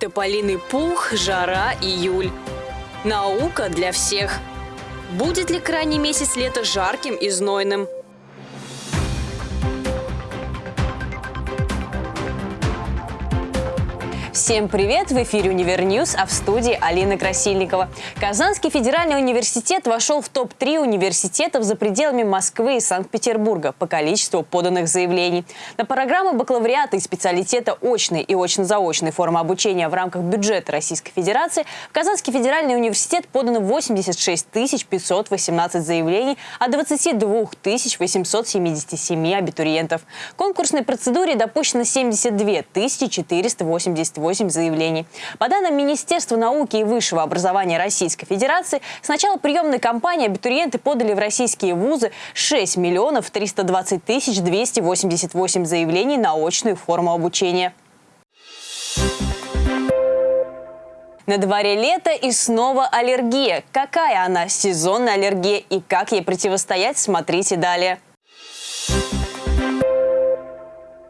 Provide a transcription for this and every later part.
Тополиный пух, жара, июль. Наука для всех. Будет ли крайний месяц лета жарким и знойным? Всем привет! В эфире «Univer News», а в студии Алина Красильникова. Казанский федеральный университет вошел в топ-3 университетов за пределами Москвы и Санкт-Петербурга по количеству поданных заявлений. На программы бакалавриата и специалитета очной и очно-заочной формы обучения в рамках бюджета Российской Федерации в Казанский федеральный университет подано 86 518 заявлений от 22 877 абитуриентов. В конкурсной процедуре допущено 72 488 8 заявлений. По данным Министерства науки и высшего образования Российской Федерации, с начала приемной кампании абитуриенты подали в российские вузы 6 миллионов 320 тысяч 288 заявлений на очную форму обучения. На дворе лето и снова аллергия. Какая она, сезонная аллергия и как ей противостоять, смотрите далее.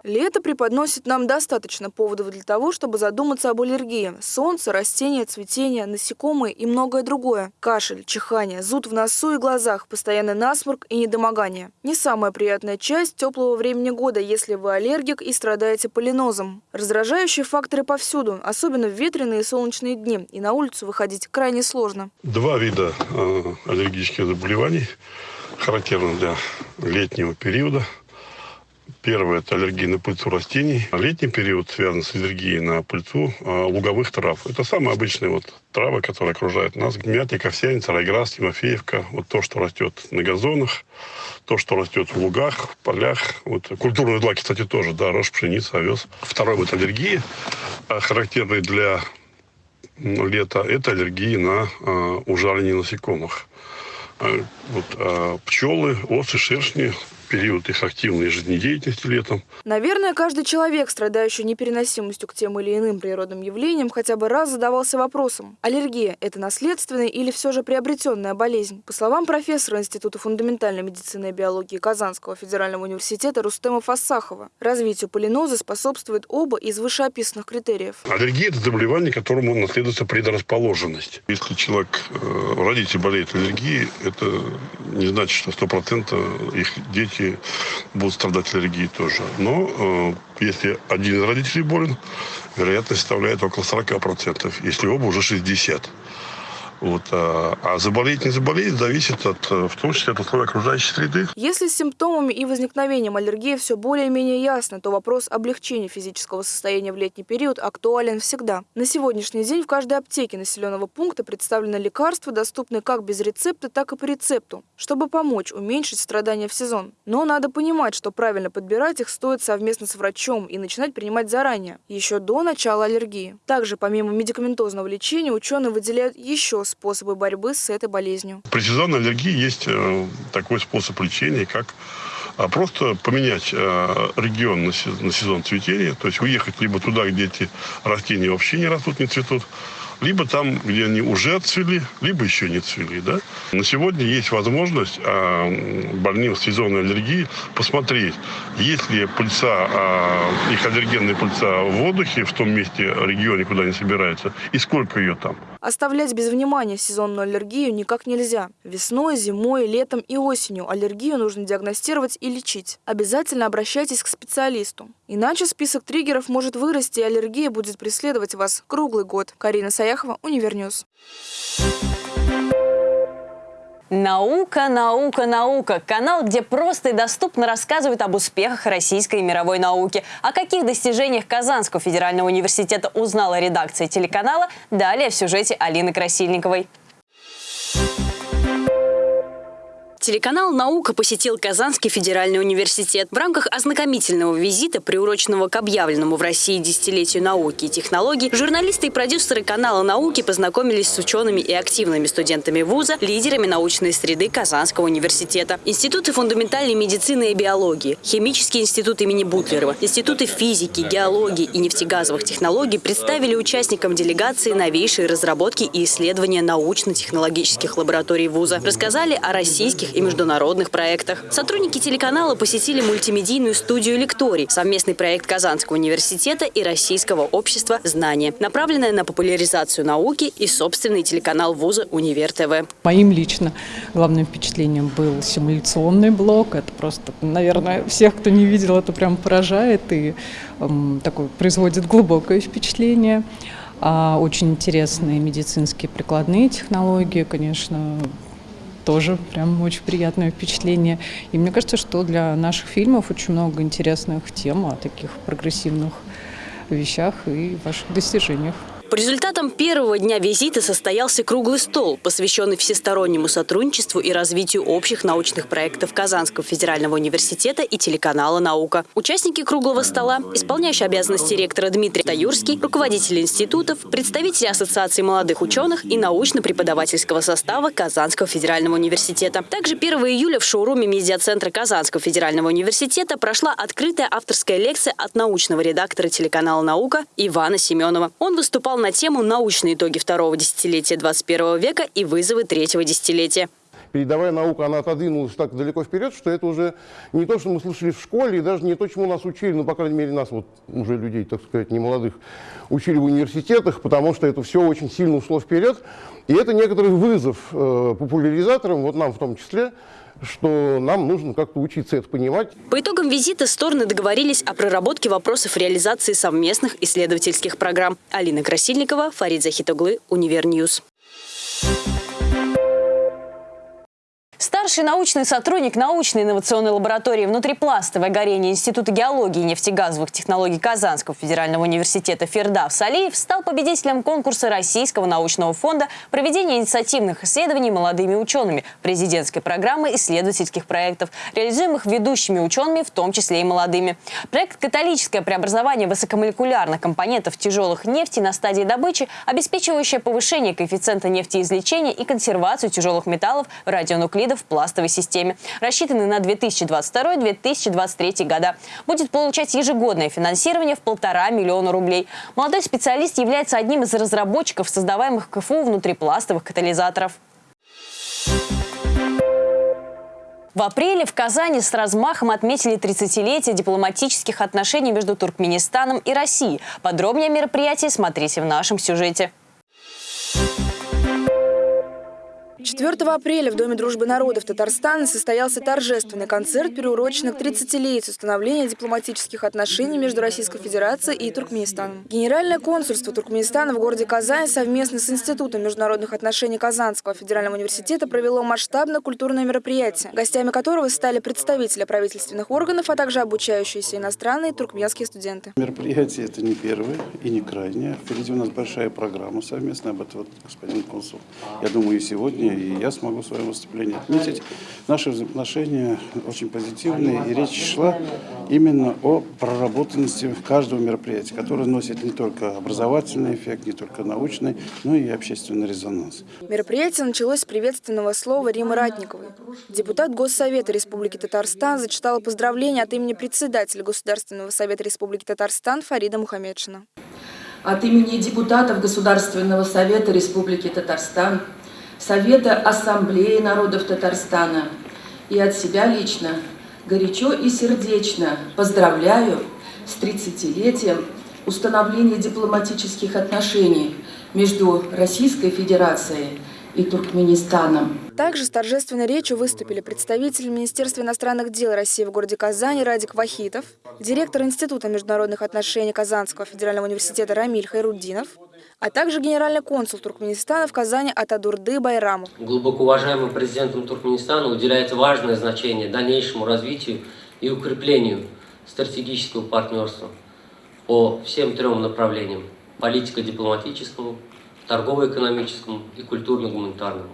Лето преподносит нам достаточно поводов для того, чтобы задуматься об аллергии. Солнце, растения, цветение, насекомые и многое другое. Кашель, чихание, зуд в носу и глазах, постоянный насморк и недомогание. Не самая приятная часть теплого времени года, если вы аллергик и страдаете полинозом. Раздражающие факторы повсюду, особенно в ветреные и солнечные дни, и на улицу выходить крайне сложно. Два вида э, аллергических заболеваний характерны для летнего периода – Первое – это аллергия на пыльцу растений. Летний период связан с аллергией на пыльцу э, луговых трав. Это самые обычные вот травы, которые окружают нас. Мятник, овсяница, райграсс, тимофеевка. Вот то, что растет на газонах, то, что растет в лугах, в полях. Вот культурные злаки, кстати, тоже, да, рожь, пшеница, овес. Второй вот аллергии, э, характерный для лета, это аллергии на э, ужаление насекомых. Э, вот, пчелы, осы, шершни, период их активной жизнедеятельности летом. Наверное, каждый человек, страдающий непереносимостью к тем или иным природным явлениям, хотя бы раз задавался вопросом, аллергия – это наследственная или все же приобретенная болезнь? По словам профессора Института фундаментальной медицины и биологии Казанского федерального университета Рустема Фассахова, развитию полиноза способствует оба из вышеописанных критериев. Аллергия – это заболевание, которому наследуется предрасположенность. Если человек, э, родитель болеет аллергией, это не значит, что 100% их дети дети будут страдать аллергией тоже. Но э, если один из родителей болен, вероятность составляет около 40%, если оба уже 60%. Вот, а, а заболеть, не заболеть, зависит от, э, в том числе от условий окружающей среды. Если с симптомами и возникновением аллергии все более-менее ясно, то вопрос облегчения физического состояния в летний период актуален всегда. На сегодняшний день в каждой аптеке населенного пункта представлены лекарства, доступные как без рецепта, так и по рецепту, чтобы помочь уменьшить страдания в сезон. Но надо понимать, что правильно подбирать их стоит совместно с врачом и начинать принимать заранее, еще до начала аллергии. Также, помимо медикаментозного лечения, ученые выделяют еще способы борьбы с этой болезнью? При сезонной аллергии есть э, такой способ лечения, как а, просто поменять э, регион на сезон цветения, то есть уехать либо туда, где эти растения вообще не растут, не цветут, либо там, где они уже отцвели, либо еще не цвели. Да? На сегодня есть возможность а, больным с сезонной аллергией посмотреть, есть ли пыльца, а, их аллергенная пыльца в воздухе в том месте, регионе, куда они собираются, и сколько ее там. Оставлять без внимания сезонную аллергию никак нельзя. Весной, зимой, летом и осенью аллергию нужно диагностировать и лечить. Обязательно обращайтесь к специалисту. Иначе список триггеров может вырасти, и аллергия будет преследовать вас круглый год. Карина Саяхова, Univer News. Наука, наука, наука. Канал, где просто и доступно рассказывают об успехах российской и мировой науки. О каких достижениях Казанского федерального университета узнала редакция телеканала, далее в сюжете Алины Красильниковой. Телеканал «Наука» посетил Казанский федеральный университет. В рамках ознакомительного визита, приуроченного к объявленному в России десятилетию науки и технологий, журналисты и продюсеры канала «Науки» познакомились с учеными и активными студентами вуза, лидерами научной среды Казанского университета. Институты фундаментальной медицины и биологии, Химический институт имени Бутлерова, институты физики, геологии и нефтегазовых технологий представили участникам делегации новейшие разработки и исследования научно-технологических лабораторий вуза. Рассказали о российских и международных проектах. Сотрудники телеканала посетили мультимедийную студию «Лекторий» – совместный проект Казанского университета и Российского общества знания, направленная на популяризацию науки и собственный телеканал вуза «Универ ТВ». Моим лично главным впечатлением был симуляционный блок. Это просто, наверное, всех, кто не видел, это прям поражает и эм, такое производит глубокое впечатление. А очень интересные медицинские прикладные технологии, конечно, тоже прям очень приятное впечатление. И мне кажется, что для наших фильмов очень много интересных тем о таких прогрессивных вещах и ваших достижениях. По результатам первого дня визита состоялся круглый стол, посвященный всестороннему сотрудничеству и развитию общих научных проектов Казанского федерального университета и телеканала «Наука». Участники круглого стола, исполняющий обязанности ректора Дмитрий Таюрский, руководители институтов, представители Ассоциации молодых ученых и научно-преподавательского состава Казанского федерального университета. Также 1 июля в шоуруме медиацентра Казанского федерального университета прошла открытая авторская лекция от научного редактора телеканала «Наука» Ивана Семенова. Он выступал на тему «Научные итоги второго десятилетия 21 века и вызовы третьего десятилетия». Передовая наука, она отодвинулась так далеко вперед, что это уже не то, что мы слышали в школе, и даже не то, чему нас учили, ну, по крайней мере, нас, вот уже людей, так сказать, не молодых, учили в университетах, потому что это все очень сильно ушло вперед. И это некоторый вызов э, популяризаторам, вот нам в том числе, что нам нужно как-то учиться это понимать. По итогам визита стороны договорились о проработке вопросов реализации совместных исследовательских программ. Алина Красильникова, Фарид Захитоглы, Univer News. Старший научный сотрудник научной инновационной лаборатории внутрипластовое горение Института геологии и нефтегазовых технологий Казанского федерального университета Фердав Салиев стал победителем конкурса Российского научного фонда проведения инициативных исследований молодыми учеными президентской программы исследовательских проектов, реализуемых ведущими учеными, в том числе и молодыми. Проект «Католическое преобразование высокомолекулярных компонентов тяжелых нефти на стадии добычи», обеспечивающее повышение коэффициента нефтеизвлечения и консервацию тяжелых металлов в радионуклидах пластовой системе. Рассчитаны на 2022-2023 года. Будет получать ежегодное финансирование в полтора миллиона рублей. Молодой специалист является одним из разработчиков создаваемых КФУ внутрипластовых катализаторов. В апреле в Казани с размахом отметили 30-летие дипломатических отношений между Туркменистаном и Россией. Подробнее о мероприятии смотрите в нашем сюжете. 4 апреля в Доме дружбы народов Татарстана состоялся торжественный концерт, приуроченный к 30-летию установления дипломатических отношений между Российской Федерацией и Туркменистаном. Генеральное консульство Туркменистана в городе Казань совместно с Институтом международных отношений Казанского федерального университета провело масштабное культурное мероприятие, гостями которого стали представители правительственных органов, а также обучающиеся иностранные туркменские студенты. Мероприятие это не первое и не крайнее. Впереди у нас большая программа совместная, об этом вот господин консул, я думаю, и сегодня и я смогу в своем выступлении отметить. Наши взаимоотношения очень позитивные, и речь шла именно о проработанности каждого мероприятия, которое носит не только образовательный эффект, не только научный, но и общественный резонанс. Мероприятие началось с приветственного слова Римы Ратниковой. Депутат Госсовета Республики Татарстан зачитала поздравления от имени председателя Государственного совета Республики Татарстан Фарида Мухаммедшина. От имени депутатов Государственного совета Республики Татарстан Совета Ассамблеи народов Татарстана и от себя лично горячо и сердечно поздравляю с 30-летием установления дипломатических отношений между Российской Федерацией и Туркменистаном. Также с торжественной речью выступили представители Министерства иностранных дел России в городе Казани Радик Вахитов, директор Института международных отношений Казанского федерального университета Рамиль Хайруддинов, а также генеральный консул Туркменистана в Казани Атадурды Байрамов. Глубоко уважаемым президентом Туркменистана уделяется важное значение дальнейшему развитию и укреплению стратегического партнерства по всем трем направлениям – политико-дипломатическому, торгово-экономическому и культурно-гуманитарному.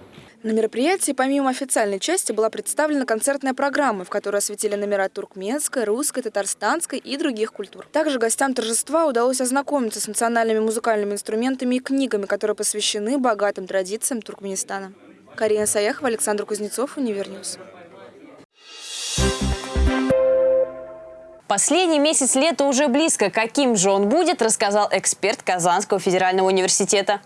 На мероприятии помимо официальной части была представлена концертная программа, в которой осветили номера туркменской, русской, татарстанской и других культур. Также гостям торжества удалось ознакомиться с национальными музыкальными инструментами и книгами, которые посвящены богатым традициям Туркменистана. Карина Саяхова, Александр Кузнецов, Univer News. Последний месяц лета уже близко. Каким же он будет, рассказал эксперт Казанского федерального университета.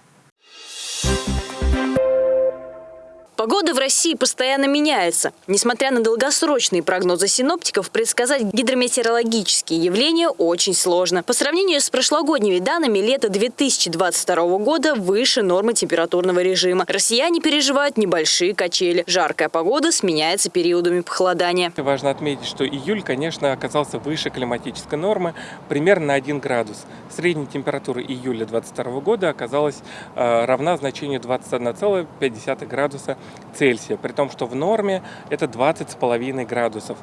Погода в России постоянно меняется. Несмотря на долгосрочные прогнозы синоптиков, предсказать гидрометеорологические явления очень сложно. По сравнению с прошлогодними данными, лето 2022 года выше нормы температурного режима. Россияне переживают небольшие качели. Жаркая погода сменяется периодами похолодания. Важно отметить, что июль, конечно, оказался выше климатической нормы, примерно на 1 градус. Средняя температура июля 2022 года оказалась э, равна значению 21,5 градуса Цельсия, при том, что в норме это 20,5 градусов.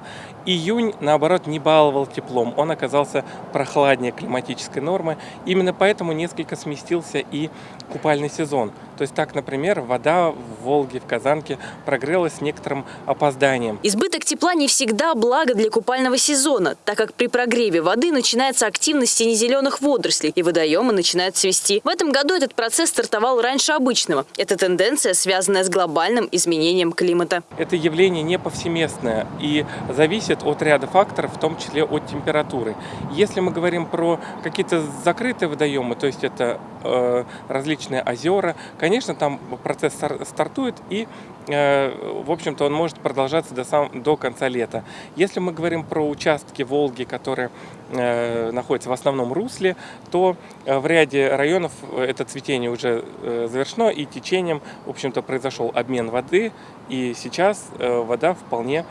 Июнь, наоборот, не баловал теплом, он оказался прохладнее климатической нормы, именно поэтому несколько сместился и купальный сезон. То есть так, например, вода в Волге, в Казанке прогрелась с некоторым опозданием. Избыток тепла не всегда благо для купального сезона, так как при прогреве воды начинается активность сине-зеленых водорослей и водоемы начинают цвести. В этом году этот процесс стартовал раньше обычного. Это тенденция, связанная с глобальным изменением климата. Это явление не повсеместное и зависит от ряда факторов, в том числе от температуры. Если мы говорим про какие-то закрытые водоемы, то есть это э, различные озера, конечно, там процесс стартует и, э, в общем-то, он может продолжаться до, сам, до конца лета. Если мы говорим про участки Волги, которые э, находятся в основном русле, то э, в ряде районов это цветение уже завершено и течением, в общем-то, произошел обмен воды, и сейчас вода вполне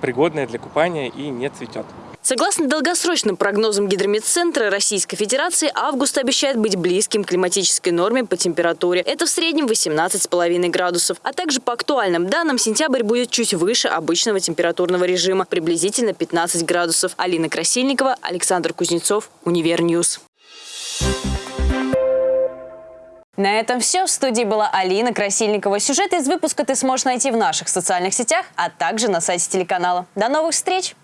пригодная для купания и не цветет. Согласно долгосрочным прогнозам Гидрометцентра Российской Федерации, август обещает быть близким к климатической норме по температуре. Это в среднем 18,5 градусов. А также по актуальным данным, сентябрь будет чуть выше обычного температурного режима, приблизительно 15 градусов. Алина Красильникова, Александр Кузнецов, Univer News. На этом все. В студии была Алина Красильникова. Сюжет из выпуска ты сможешь найти в наших социальных сетях, а также на сайте телеканала. До новых встреч!